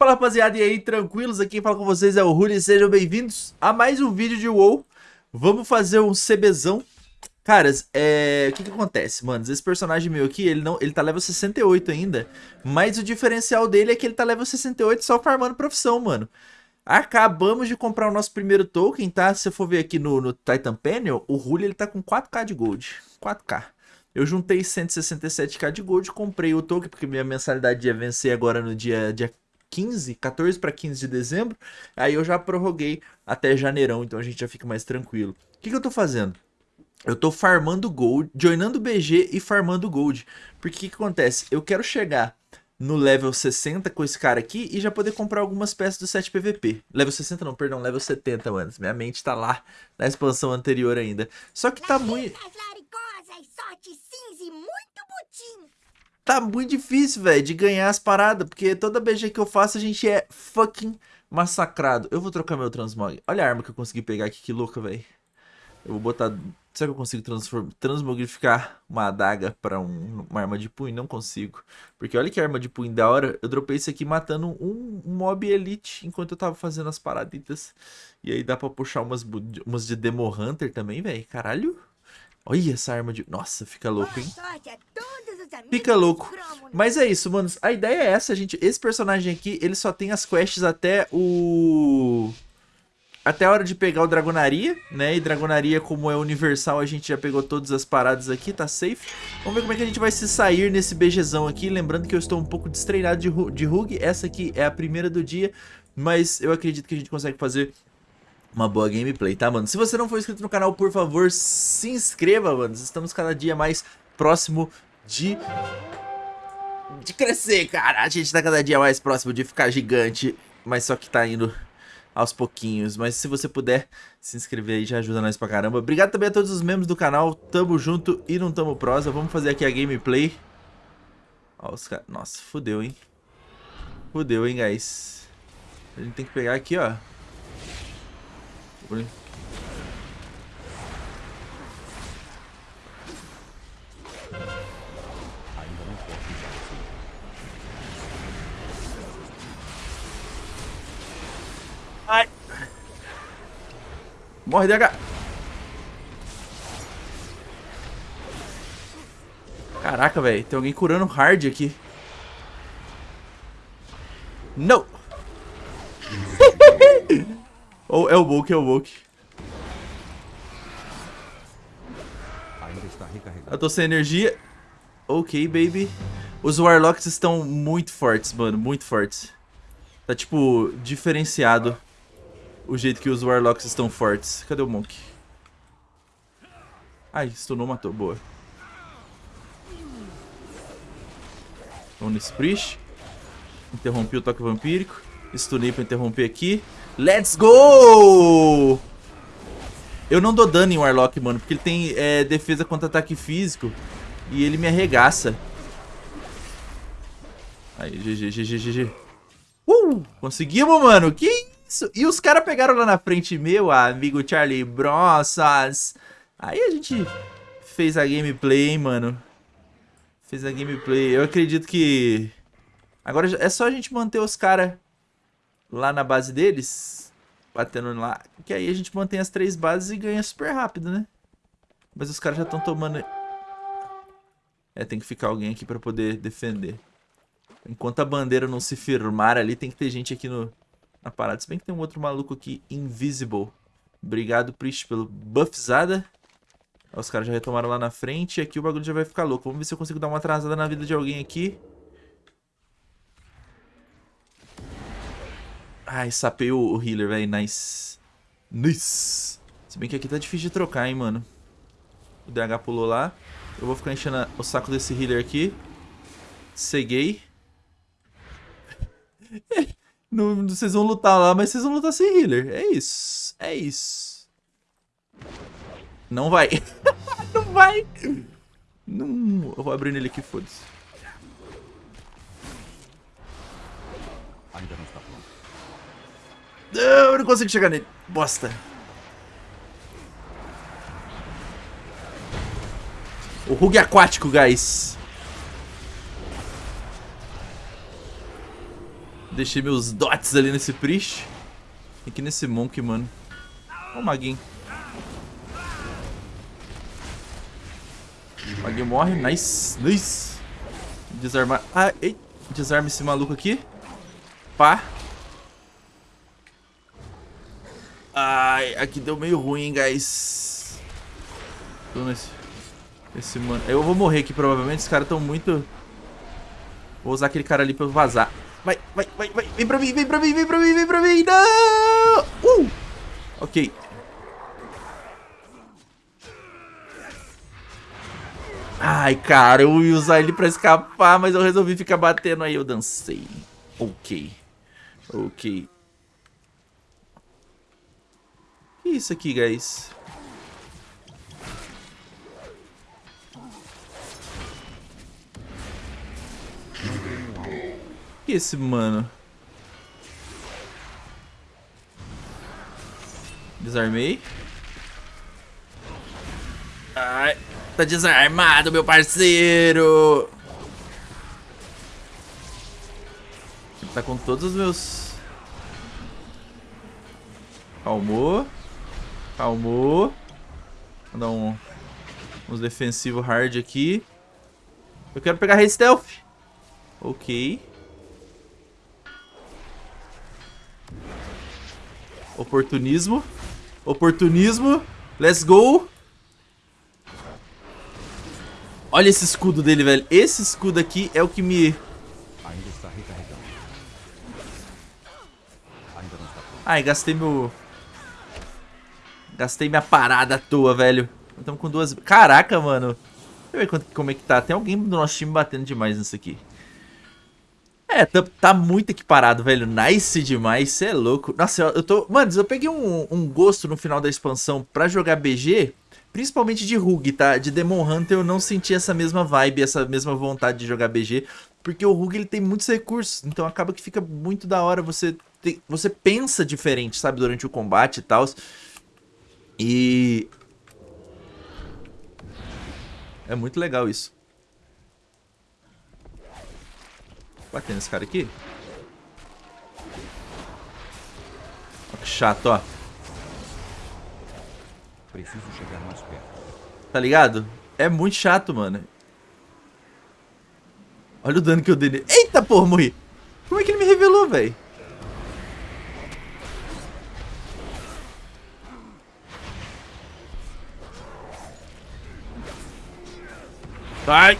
Fala rapaziada, e aí, tranquilos? Aqui quem fala com vocês é o Ruli, sejam bem-vindos a mais um vídeo de WoW. Vamos fazer um CBzão. Caras, é... o que que acontece, mano? Esse personagem meu aqui, ele, não... ele tá level 68 ainda, mas o diferencial dele é que ele tá level 68 só farmando profissão, mano. Acabamos de comprar o nosso primeiro token, tá? Se você for ver aqui no, no Titan Panel, o Ruli ele tá com 4k de gold. 4k. Eu juntei 167k de gold, comprei o token, porque minha mensalidade ia vencer agora no dia, dia 15, 14 para 15 de dezembro. Aí eu já prorroguei até janeirão, então a gente já fica mais tranquilo. O que, que eu tô fazendo? Eu tô farmando gold, joinando BG e farmando gold. Porque o que, que acontece? Eu quero chegar no level 60 com esse cara aqui e já poder comprar algumas peças do 7 PVP. Level 60 não, perdão, level 70, mano. Minha mente tá lá na expansão anterior ainda. Só que tá muito... tá muito difícil, velho, de ganhar as paradas, porque toda BG que eu faço a gente é fucking massacrado. Eu vou trocar meu transmog. Olha a arma que eu consegui pegar aqui, que louca, velho. Eu vou botar... Será que eu consigo transmogrificar uma adaga pra um, uma arma de punho? Não consigo. Porque olha que arma de punho da hora. Eu dropei isso aqui matando um, mob elite enquanto eu tava fazendo as paraditas. E aí dá pra puxar umas, umas de Demo Hunter também, velho. Caralho. Olha essa arma de... Nossa, fica louco, hein? Fica louco. Mas é isso, manos. A ideia é essa, gente. Esse personagem aqui, ele só tem as quests até o... Até a hora de pegar o Dragonaria, né? E Dragonaria, como é universal, a gente já pegou todas as paradas aqui, tá safe. Vamos ver como é que a gente vai se sair nesse BGzão aqui. Lembrando que eu estou um pouco destreinado de, de Rug. Essa aqui é a primeira do dia, mas eu acredito que a gente consegue fazer uma boa gameplay, tá, mano? Se você não for inscrito no canal, por favor, se inscreva, mano. Estamos cada dia mais próximo de... De crescer, cara. A gente tá cada dia mais próximo de ficar gigante, mas só que tá indo aos pouquinhos. Mas se você puder se inscrever aí, já ajuda nós pra caramba. Obrigado também a todos os membros do canal. Tamo junto e não tamo prosa. Vamos fazer aqui a gameplay. Ó, os caras... Nossa, fudeu, hein? Fudeu, hein, guys? A gente tem que pegar aqui, ó. Ai. Morre, DH. Caraca, velho. Tem alguém curando hard aqui. Não. Ou é o Book, é o Book. Eu tô sem energia. Ok, baby. Os Warlocks estão muito fortes, mano. Muito fortes. Tá, tipo, diferenciado o jeito que os Warlocks estão fortes. Cadê o Monk? Ai, stunou, matou. Boa. Vamos nesse Priest. Interrompi o toque vampírico. Stunei pra interromper aqui. Let's go! Eu não dou dano em Warlock, mano, porque ele tem é, defesa contra ataque físico e ele me arregaça. Aí, GG, GG, GG. Uh! Conseguimos, mano! Que isso? E os caras pegaram lá na frente, meu amigo Charlie Bronças. Aí a gente fez a gameplay, hein, mano. Fez a gameplay. Eu acredito que... Agora é só a gente manter os caras lá na base deles, batendo lá, que aí a gente mantém as três bases e ganha super rápido, né? Mas os caras já estão tomando... É, tem que ficar alguém aqui pra poder defender. Enquanto a bandeira não se firmar ali, tem que ter gente aqui no, na parada. Se bem que tem um outro maluco aqui, Invisible. Obrigado, Priest, pelo buffzada. Os caras já retomaram lá na frente e aqui o bagulho já vai ficar louco. Vamos ver se eu consigo dar uma atrasada na vida de alguém aqui. Ai, sapei o, healer, velho. Nice. Nice. Se bem que aqui tá difícil de trocar, hein, mano. O DH pulou lá. Eu vou ficar enchendo o saco desse healer aqui. Ceguei. Não, vocês vão lutar lá, mas vocês vão lutar sem healer. É isso. É isso. Não vai. não vai. Não. Eu vou abrir nele aqui, foda-se. Não eu não consigo chegar nele. Bosta. O Rug aquático, guys. deixei meus dots ali nesse Priest. Aqui nesse Monk, mano. Ó o Maguinho. Maguinho morre. Nice. Nice. Desarmar. Ah, ei. Desarma esse maluco aqui. Pá. Ai, aqui deu meio ruim, guys. Tô nesse... Esse mano... Eu vou morrer aqui, provavelmente. Os caras estão muito... Vou usar aquele cara ali pra eu vazar. Vai, vai, vai, vai. Vem pra mim, vem pra mim, vem pra mim, vem pra mim. Não! Uh! Ok. Ai, cara, eu ia usar ele pra escapar, mas eu resolvi ficar batendo aí, eu dancei. Ok. Ok. Isso aqui, guys? é esse mano? Desarmei. Ai, tá desarmado, meu parceiro. Tá com todos os meus... Calmou. Calmou. Vou dar um, uns defensivos hard aqui. Eu quero pegar Rei Stealth. Ok. Oportunismo. Oportunismo. Let's go. Olha esse escudo dele, velho. Esse escudo aqui é o que me... Ai, gastei meu... Gastei minha parada à toa, velho. Estamos com duas... Caraca, mano. Deixa eu ver como é que tá. Tem alguém do nosso time batendo demais nisso aqui. É, tá, tá muito equiparado, velho. Nice demais, cê é louco. Nossa, eu, eu tô... Mano, eu peguei um, um, gosto no final da expansão pra jogar BG, principalmente de Rug, tá? De Demon Hunter eu não senti essa mesma vibe, essa mesma vontade de jogar BG, porque o Rug ele tem muitos recursos, então acaba que fica muito da hora você... Ter, você pensa diferente, sabe, durante o combate e tal. E... É muito legal isso. Batendo esse cara aqui. Olha que chato, ó. Preciso chegar mais perto. Tá ligado? É muito chato, mano. Olha o dano que eu dei nele. Eita, porra, morri. Como é que ele me revelou, velho? Sai!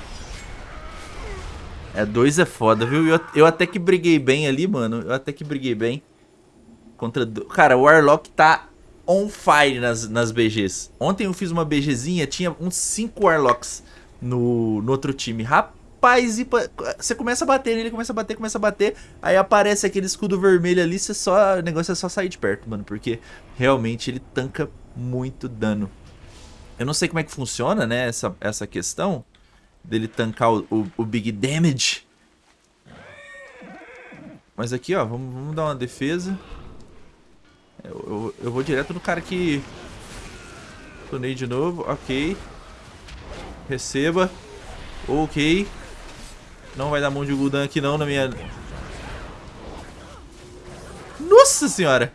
É, dois é foda, viu? Eu, eu até que briguei bem ali, mano. Eu até que briguei bem. Contra... Cara, o Warlock tá on fire nas, nas BGs. Ontem eu fiz uma BGzinha, tinha uns 5 Warlocks no, no outro time. Rapaz, e você começa a bater nele, começa a bater, começa a bater. Aí aparece aquele escudo vermelho ali, você só, o negócio é só sair de perto, mano. Porque realmente ele tanca muito dano. Eu não sei como é que funciona, né, essa, essa questão dele tancar o, o, o, Big Damage. Mas aqui, ó, vamos, vamos dar uma defesa. Eu, eu, eu, vou direto no cara que... Tunei de novo, ok. Receba. Ok. Não vai dar mão de Gul'dan aqui não na minha... Nossa senhora!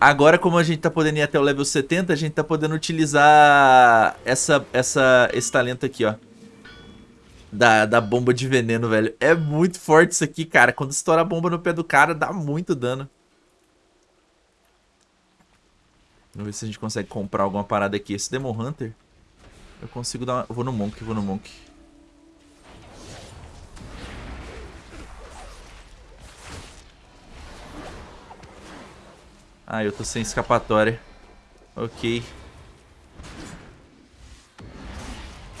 Agora, como a gente tá podendo ir até o level 70, a gente tá podendo utilizar essa, essa, esse talento aqui, ó. Da, da bomba de veneno, velho. É muito forte isso aqui, cara. Quando estoura a bomba no pé do cara, dá muito dano. Vamos ver se a gente consegue comprar alguma parada aqui. Esse Demon Hunter, eu consigo dar uma... Eu vou no Monk, vou no Monk. Ah, eu tô sem escapatória. Ok.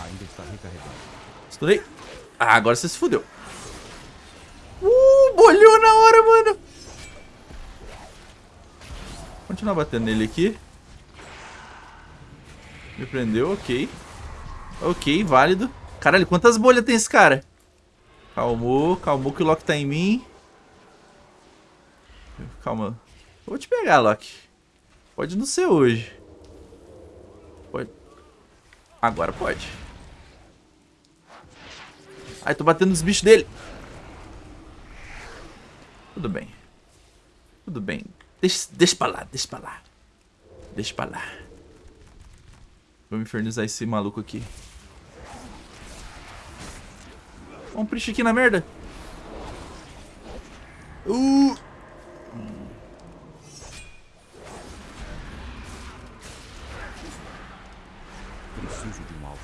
Ainda está recarregado. Estudei. Ah, agora você se fudeu. Uh, bolhou na hora, mano. Continuar batendo nele aqui. Me prendeu, ok. Ok, válido. Caralho, quantas bolhas tem esse cara? Calmou, calmou que o Loki tá em mim. Calma. Eu vou te pegar, Loki. Pode não ser hoje. Pode. Agora pode. Ai, tô batendo nos bichos dele. Tudo bem. Tudo bem. Deixa, deixa pra lá, deixa pra lá. Deixa pra lá. Vamos infernizar esse maluco aqui. Um priest aqui na merda. Uh! Preciso de um alvo.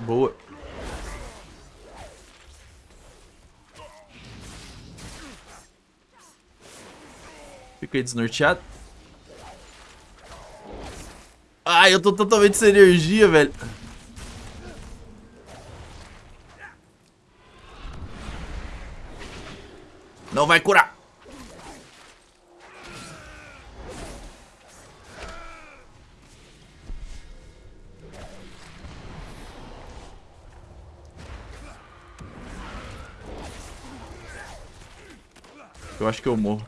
Boa. Fiquei desnorteado. Ai, eu tô totalmente sem energia, velho. Não vai curar. Eu acho que eu morro.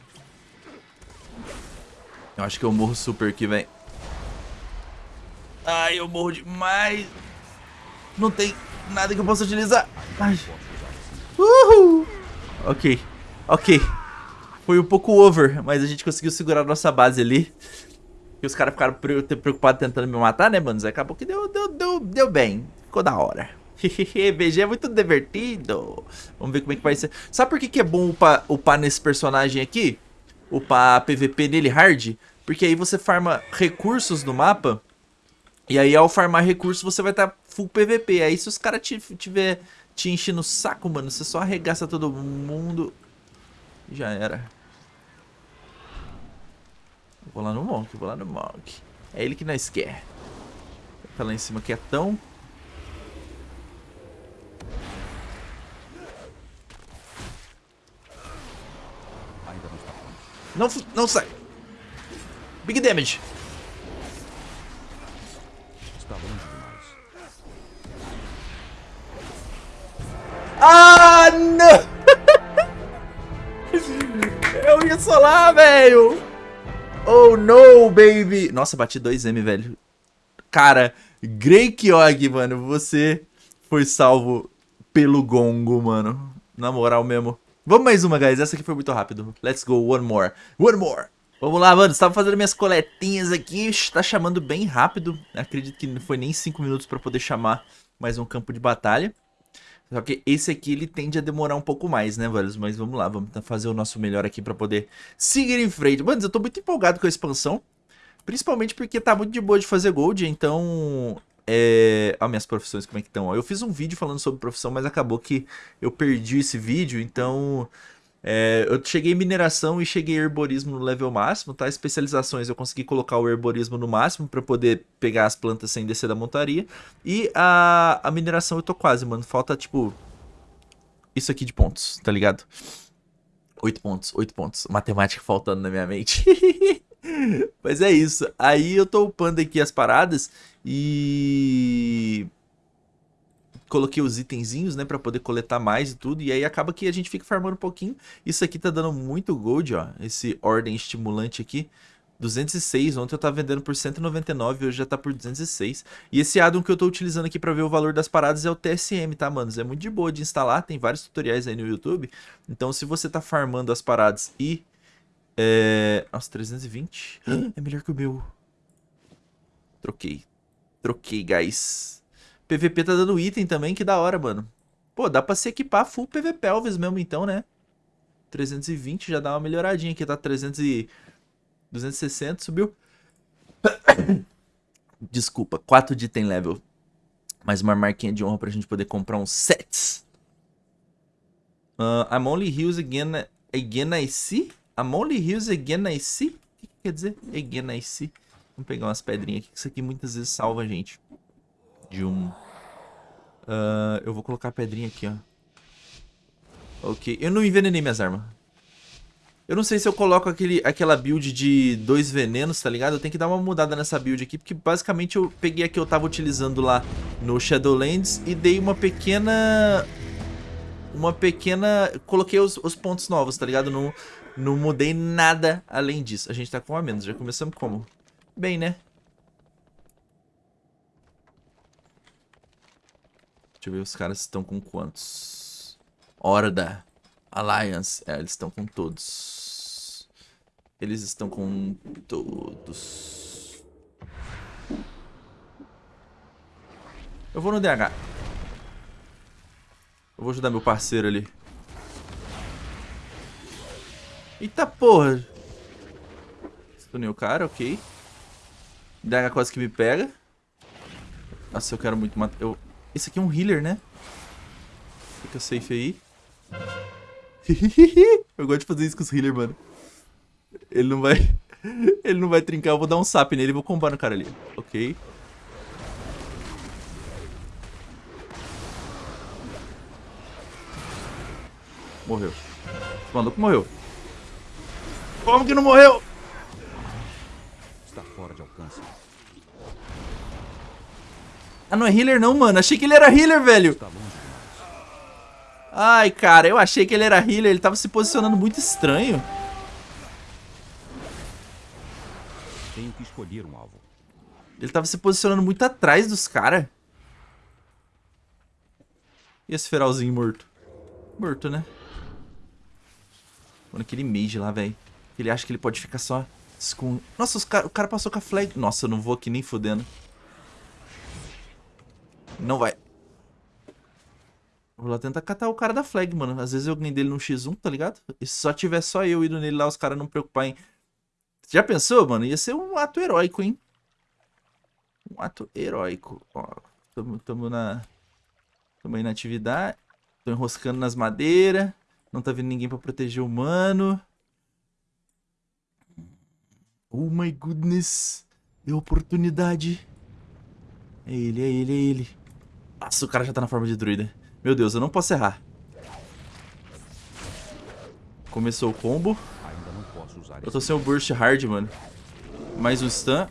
Eu acho que eu morro super aqui, velho. Ai, eu morro demais. Não tem nada que eu possa utilizar. Ai. Uhul. Ok. Ok. Foi um pouco over, mas a gente conseguiu segurar a nossa base ali. E os caras ficaram preocupados tentando me matar, né, mano? Acabou que deu, deu, deu, deu bem. Ficou da hora. BG é muito divertido. Vamos ver como é que vai ser. Sabe por que, que é bom upar, upar nesse personagem aqui? Upar PVP nele hard? Porque aí você farma recursos no mapa. E aí ao farmar recursos você vai estar tá full PVP. Aí se os caras tiver te enchendo o saco, mano, você só arregaça todo mundo. Já era. Vou lá no Monk, vou lá no Monk. É ele que nós quer. Tá lá em cima quietão. Ainda Não, não sai. Big damage. Está longe demais. Ah, não! Eu ia solar, velho! Oh, no, baby! Nossa, bati 2M, velho. Cara, Grey Kyog, mano, você foi salvo pelo gongo, mano. Na moral mesmo. Vamos mais uma, guys. Essa aqui foi muito rápido. Let's go, one more. One more. Vamos lá, mano. Estava fazendo minhas coletinhas aqui. Está chamando bem rápido. Acredito que não foi nem 5 minutos para poder chamar mais um campo de batalha. Só que esse aqui ele tende a demorar um pouco mais, né, velhos? Mas vamos lá, vamos fazer o nosso melhor aqui pra poder seguir em frente. Mano, eu tô muito empolgado com a expansão. Principalmente porque tá muito de boa de fazer gold, então... É... Olha minhas profissões como é que estão. Eu fiz um vídeo falando sobre profissão, mas acabou que eu perdi esse vídeo, então... É, eu cheguei em mineração e cheguei em herborismo no level máximo, tá? Especializações eu consegui colocar o herborismo no máximo para poder pegar as plantas sem descer da montaria. E a, a mineração eu tô quase, mano. Falta, tipo, isso aqui de pontos, tá ligado? Oito pontos, oito pontos. Matemática faltando na minha mente. Mas é isso. Aí eu tô upando aqui as paradas e coloquei os itenzinhos, né, pra poder coletar mais e tudo, e aí acaba que a gente fica farmando um pouquinho. Isso aqui tá dando muito gold, ó, esse ordem estimulante aqui. 206, ontem eu tava vendendo por 199, hoje já tá por 206. E esse addon que eu tô utilizando aqui pra ver o valor das paradas é o TSM, tá, manos? É muito de boa de instalar, tem vários tutoriais aí no YouTube. Então se você tá farmando as paradas e... É... Nossa, 320? É melhor que o meu. Troquei. Troquei, guys. PVP tá dando item também, que da hora, mano. Pô, dá pra se equipar full PVP Elvis mesmo então, né? 320 já dá uma melhoradinha aqui, tá 300 e... 260, subiu. Desculpa, 4 de item level. Mais uma marquinha de honra pra gente poder comprar uns sets. Uh, I'm only heals again, again I see? I'm only heals again I see? O que, que quer dizer? Again I see. Vamos pegar umas pedrinhas aqui, que isso aqui muitas vezes salva a gente. De um Uh, eu vou colocar a pedrinha aqui, ó. Ok. Eu não envenenei minhas armas. Eu não sei se eu coloco aquele, aquela build de dois venenos, tá ligado? Eu tenho que dar uma mudada nessa build aqui, porque basicamente eu peguei a que eu tava utilizando lá no Shadowlands e dei uma pequena... Uma pequena... Coloquei os, os pontos novos, tá ligado? Não, não mudei nada além disso. A gente tá com a menos, já começamos como? Bem, né? Deixa eu ver os caras estão com quantos. Horda. Alliance. É, eles estão com todos. Eles estão com todos. Eu vou no DH. Eu vou ajudar meu parceiro ali. Eita porra. Stunei o cara, ok. DH quase que me pega. Nossa, eu quero muito matar. Eu... Esse aqui é um healer, né? Fica safe aí. eu gosto de fazer isso com os healers, mano. Ele não vai... Ele não vai trincar, eu vou dar um sap nele e vou combar no cara ali. Ok. Morreu. O maluco morreu. Como que não morreu? Está fora de alcance. Ah, não é healer não, mano. Achei que ele era healer, velho. Ai, cara, eu achei que ele era healer. Ele tava se posicionando muito estranho. Tenho que escolher um alvo. Ele tava se posicionando muito atrás dos caras. E esse feralzinho morto? Morto, né? Mano, aquele mage lá, velho. Ele acha que ele pode ficar só Nossa, os o cara passou com a flag. Nossa, eu não vou aqui nem fodendo. Não vai. Vou lá tentar catar o cara da flag, mano. Às vezes eu ganhei dele no X1, tá ligado? E se só tiver só eu indo nele lá, os caras não preocupar em... Já pensou, mano? Ia ser um ato heróico, hein? Um ato heróico. Ó, tamo, tamo na... Tamo aí na atividade. Tô enroscando nas madeiras. Não tá vindo ninguém pra proteger o mano. Oh my goodness. É oportunidade. É ele, é ele, é ele. Nossa, o cara já tá na forma de druida. Meu Deus, eu não posso errar. Começou o combo. Eu tô sem o burst hard, mano. Mais o stun.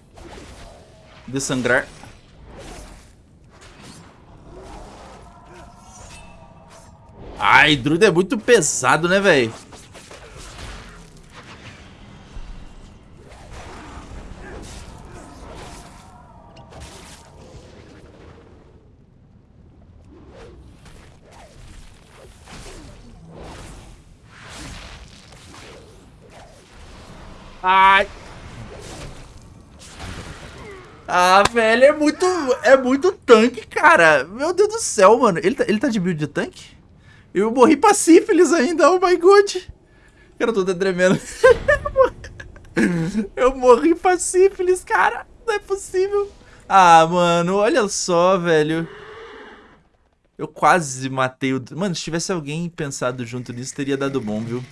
Dessangrar. Ai, druida é muito pesado, né, velho? É muito tanque, cara. Meu Deus do céu, mano. Ele tá, ele tá de build de tanque? Eu morri pra sífilis ainda, oh my god. Eu tô até tremendo. eu morri pra sífilis, cara. Não é possível. Ah, mano, olha só, velho. Eu quase matei o... Mano, se tivesse alguém pensado junto nisso, teria dado bom, viu?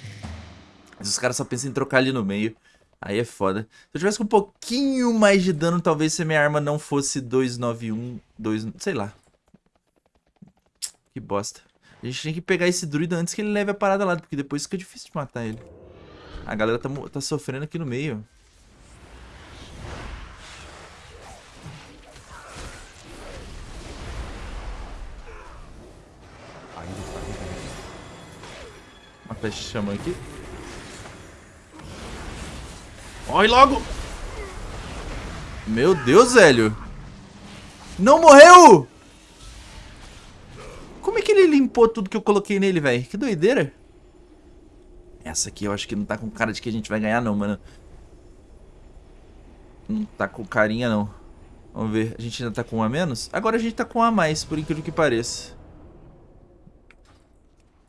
Mas os caras só pensam em trocar ali no meio. Aí é foda. Se eu tivesse com um pouquinho mais de dano, talvez se minha arma não fosse 291, 2... Sei lá. Que bosta. A gente tem que pegar esse druida antes que ele leve a parada lá, porque depois fica difícil de matar ele. A galera tá, tá sofrendo aqui no meio. Está recarregando. Uma peste chama aqui. Morre logo! Meu Deus, velho! Não morreu! Como é que ele limpou tudo que eu coloquei nele, velho? Que doideira! Essa aqui eu acho que não tá com cara de que a gente vai ganhar, não, mano. Não tá com carinha, não. Vamos ver. A gente ainda tá com um a menos? Agora a gente tá com um a mais, por incrível que pareça.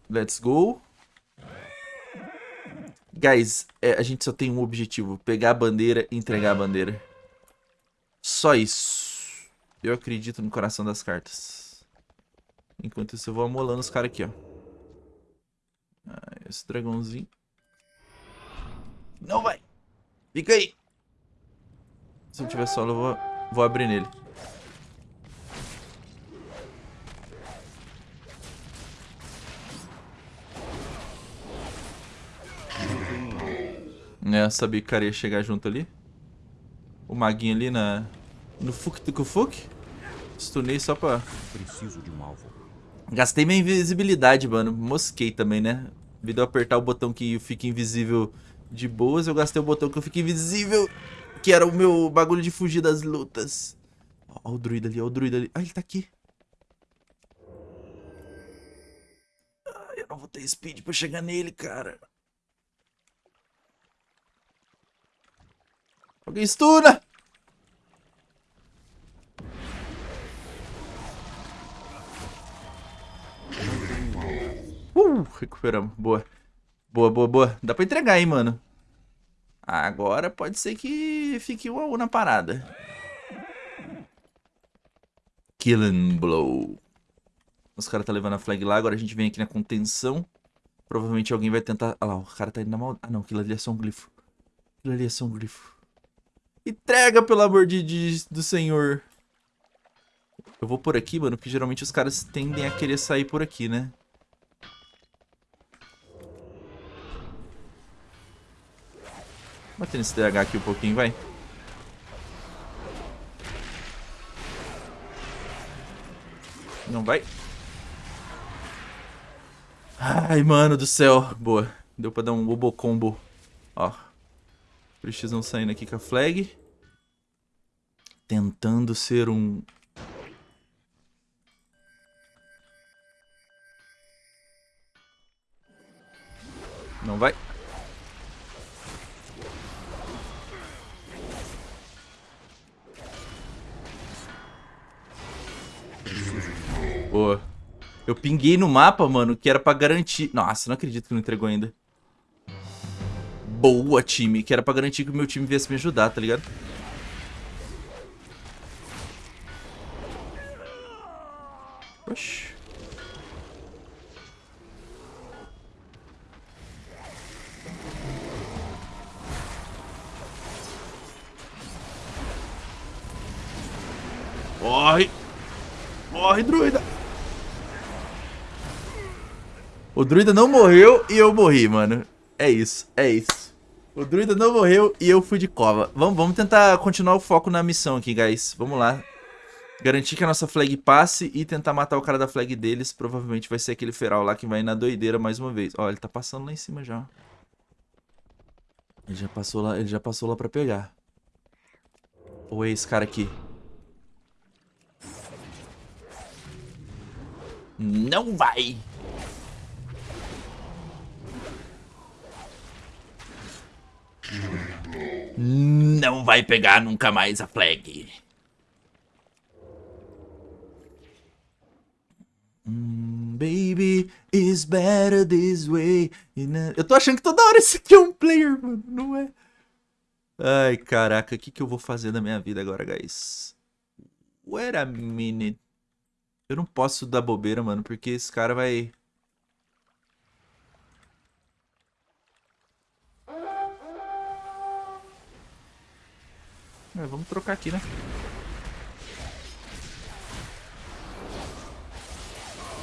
Let's go. Guys, é, a gente só tem um objetivo. Pegar a bandeira e entregar a bandeira. Só isso. Eu acredito no coração das cartas. Enquanto isso eu vou amolando os caras aqui, ó. Ah, esse dragãozinho. Não vai. Fica aí. Se eu tiver solo, eu vou, vou abrir nele. É, eu sabia que o cara ia chegar junto ali. O maguinho ali na... No Fuk Tuku Fuk. Stunei só pra... Preciso de um alvo. Gastei minha invisibilidade, mano. Mosquei também, né? Devido eu apertar o botão que fica invisível de boas, eu gastei o botão que eu fico invisível. Que era o meu bagulho de fugir das lutas. Ó, ó o druida ali, ó o druida ali. Ah, ele tá aqui. Ah, eu não vou ter speed pra chegar nele, cara. Alguém! Uh, recuperamos. Boa. Boa, boa, boa. Dá pra entregar, hein, mano. Agora pode ser que fique o AU na parada. Killing Blow. Os caras tá levando a flag lá, agora a gente vem aqui na contenção. Provavelmente alguém vai tentar... Ah lá, o cara tá indo na maldade. Ah não, aquilo ali é só um glifo. Aquilo ali é só um glifo. Entrega, pelo amor de, de do senhor. Eu vou por aqui, mano, porque geralmente os caras tendem a querer sair por aqui, né? Bater nesse DH aqui um pouquinho, vai. Não vai. Ai, mano do céu. Boa. Deu pra dar um bobo combo. Ó. Precisam saindo aqui com a flag. Tentando ser um... Não vai. Boa. Eu pinguei no mapa, mano, que era pra garantir... Nossa, não acredito que não entregou ainda. Boa, time. Que era pra garantir que o meu time viesse me ajudar, tá ligado? Oxi. Morre! Morre, druida! O druida não morreu e eu morri, mano. É isso, é isso. O druida não morreu e eu fui de cova. Vamos, vamos tentar continuar o foco na missão aqui, guys. Vamos lá. Garantir que a nossa flag passe e tentar matar o cara da flag deles. Provavelmente vai ser aquele feral lá que vai na doideira mais uma vez. Ó, ele tá passando lá em cima já. Ele já passou lá, ele já passou lá pra pegar. Ou é esse cara aqui? Não vai! Não vai pegar nunca mais a flag. Mm, baby is better this way. Eu tô achando que toda hora esse aqui é um player, mano. Não é? Ai, caraca. O que, que eu vou fazer da minha vida agora, guys? Wait a minute. Eu não posso dar bobeira, mano, porque esse cara vai... É, vamos trocar aqui, né?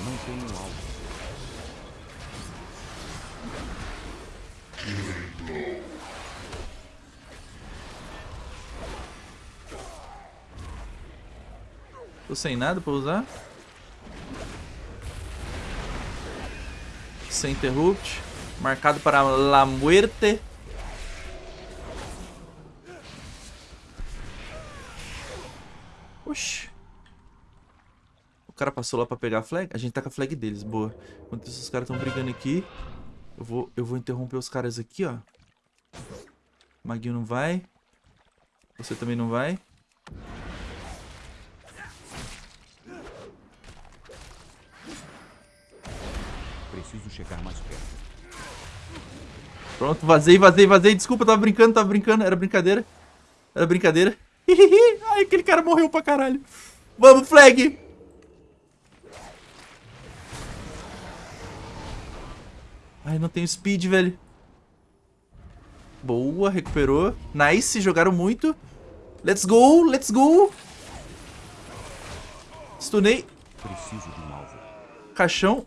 Não tenho alvo. Tô sem nada pra usar. Sem interrupt. Marcado para la muerte. Oxi. O cara passou lá pra pegar a flag? A gente tá com a flag deles, boa. Enquanto isso, os caras estão brigando aqui. Eu vou, eu vou interromper os caras aqui, ó. Maguinho não vai. Você também não vai. Preciso chegar mais perto. Pronto, vazei, vazei, vazei. Desculpa, tava brincando, tava brincando. Era brincadeira. Era brincadeira. Ai, aquele cara morreu pra caralho. Vamos, flag! Ai, não tenho speed, velho. Boa, recuperou. Nice, jogaram muito. Let's go, let's go. Stunei. Preciso de um alvo. Caixão.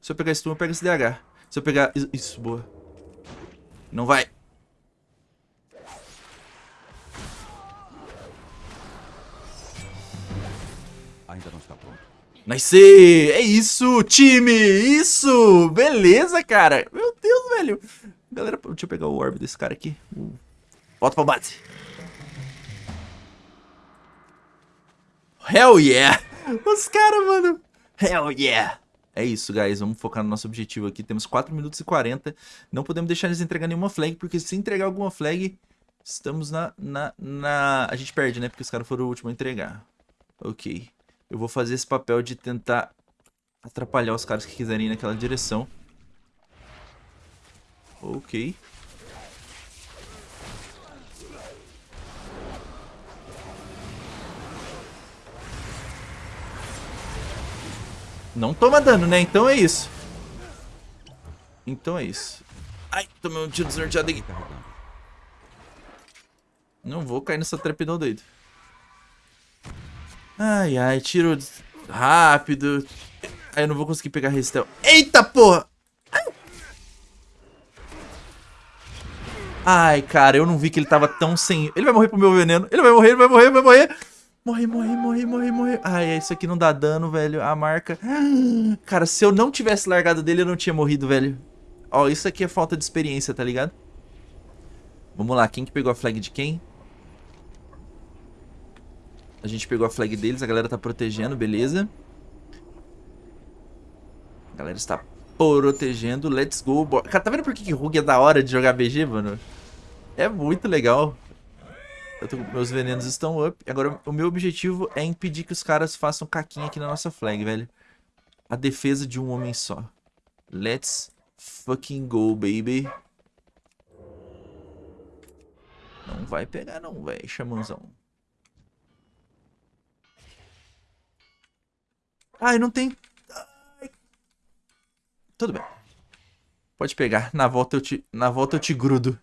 Se eu pegar stun, eu pego esse DH. Se eu pegar... Isso, boa. Não vai. Nice! É isso, time! Isso! Beleza, cara! Meu Deus, velho! Galera, deixa eu pegar o orb desse cara aqui. Volta pra base. Hell yeah! Os caras, mano. Hell yeah! é isso, guys. Vamos focar no nosso objetivo aqui. Temos 4 minutos e 40. Não podemos deixar eles entregar nenhuma flag, porque se entregar alguma flag, estamos na... na, na... A gente perde, né? Porque os caras foram o último a entregar. Ok. Eu vou fazer esse papel de tentar atrapalhar os caras que quiserem ir naquela direção. Ok. Não toma dano, né? Então é isso. Então é isso. Ai, tomei um tiro desnorteado aqui. Não vou cair nessa trapidão doido. Ai, ai, tiro rápido. Aí eu não vou conseguir pegar restel. Eita, porra! Ai, cara, eu não vi que ele tava tão sem... Ele vai morrer pro meu veneno. Ele vai morrer, ele vai morrer, vai morrer. Morre, morre, morre, morre, morre. Ai, isso aqui não dá dano, velho. A marca... Cara, se eu não tivesse largado dele, eu não tinha morrido, velho. Ó, isso aqui é falta de experiência, tá ligado? Vamos lá, quem que pegou a flag de quem? A gente pegou a flag deles, a galera tá protegendo, beleza. A galera está protegendo, let's go. Cara, tá vendo por que, que é da hora de jogar BG, mano? É muito legal. Tô, meus venenos estão up. Agora, o meu objetivo é impedir que os caras façam caquinha aqui na nossa flag, velho. A defesa de um homem só. Let's fucking go, baby. Não vai pegar não, velho, chamanzão. Ai, não tem... Ai. Tudo bem. Pode pegar. Na volta eu te, na volta eu te grudo.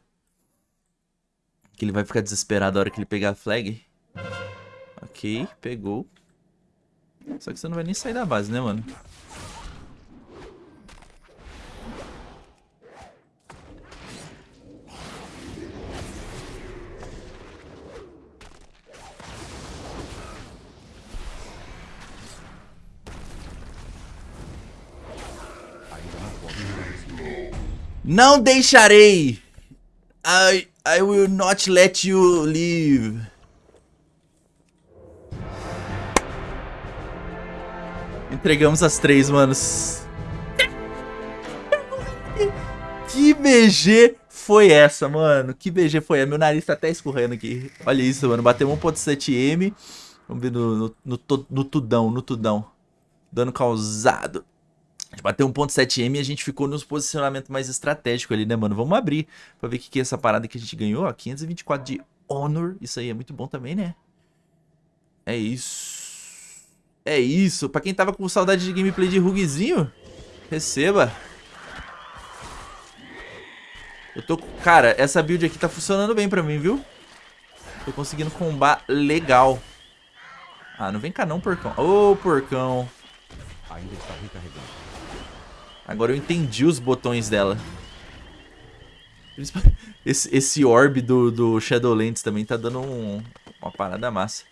Que ele vai ficar desesperado a hora que ele pegar a flag. Ok, pegou. Só que você não vai nem sair da base, né, mano? Não deixarei! I I will not let you leave. Entregamos as três, manos. Que BG foi essa, mano? Que BG foi essa? Meu nariz tá até escorrendo aqui. Olha isso, mano. Bateu 1.7M. Vamos ver no, no, no, no tudão, no tudão. Dano causado. Gente bateu 1.7M e a gente ficou nos posicionamento mais estratégico ali, né, mano? Vamos abrir pra ver o que, que é essa parada que a gente ganhou, ó. 524 de Honor. Isso aí é muito bom também, né? É isso. É isso. Pra quem tava com saudade de gameplay de rugzinho, receba. Eu tô... Cara, essa build aqui tá funcionando bem pra mim, viu? Tô conseguindo combar legal. Ah, não vem cá não, porcão. Ô, oh, porcão. Ainda está recarregando. Agora eu entendi os botões dela. Esse, esse orb do, do Shadowlands também tá dando um, uma parada massa.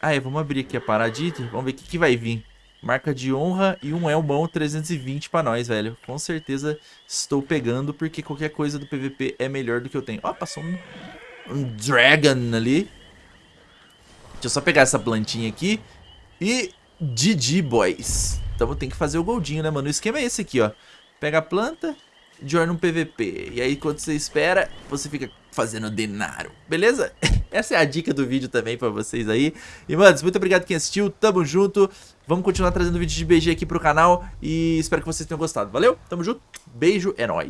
Ah, é, vamos abrir aqui a paradita. Vamos ver o que, que vai vir. Marca de honra e um Elmão 320 pra nós, velho. Com certeza estou pegando, porque qualquer coisa do PVP é melhor do que eu tenho. Ó, passou um, um Dragon ali. Deixa eu só pegar essa plantinha aqui. E GG, boys. Então tem que fazer o goldinho, né, mano? O esquema é esse aqui, ó. Pega a planta, join um PVP. E aí, quando você espera, você fica fazendo denaro. Beleza? Essa é a dica do vídeo também pra vocês aí. E, manos, muito obrigado quem assistiu. Tamo junto. Vamos continuar trazendo vídeo de BG aqui pro canal. E espero que vocês tenham gostado. Valeu? Tamo junto. Beijo. É nóis.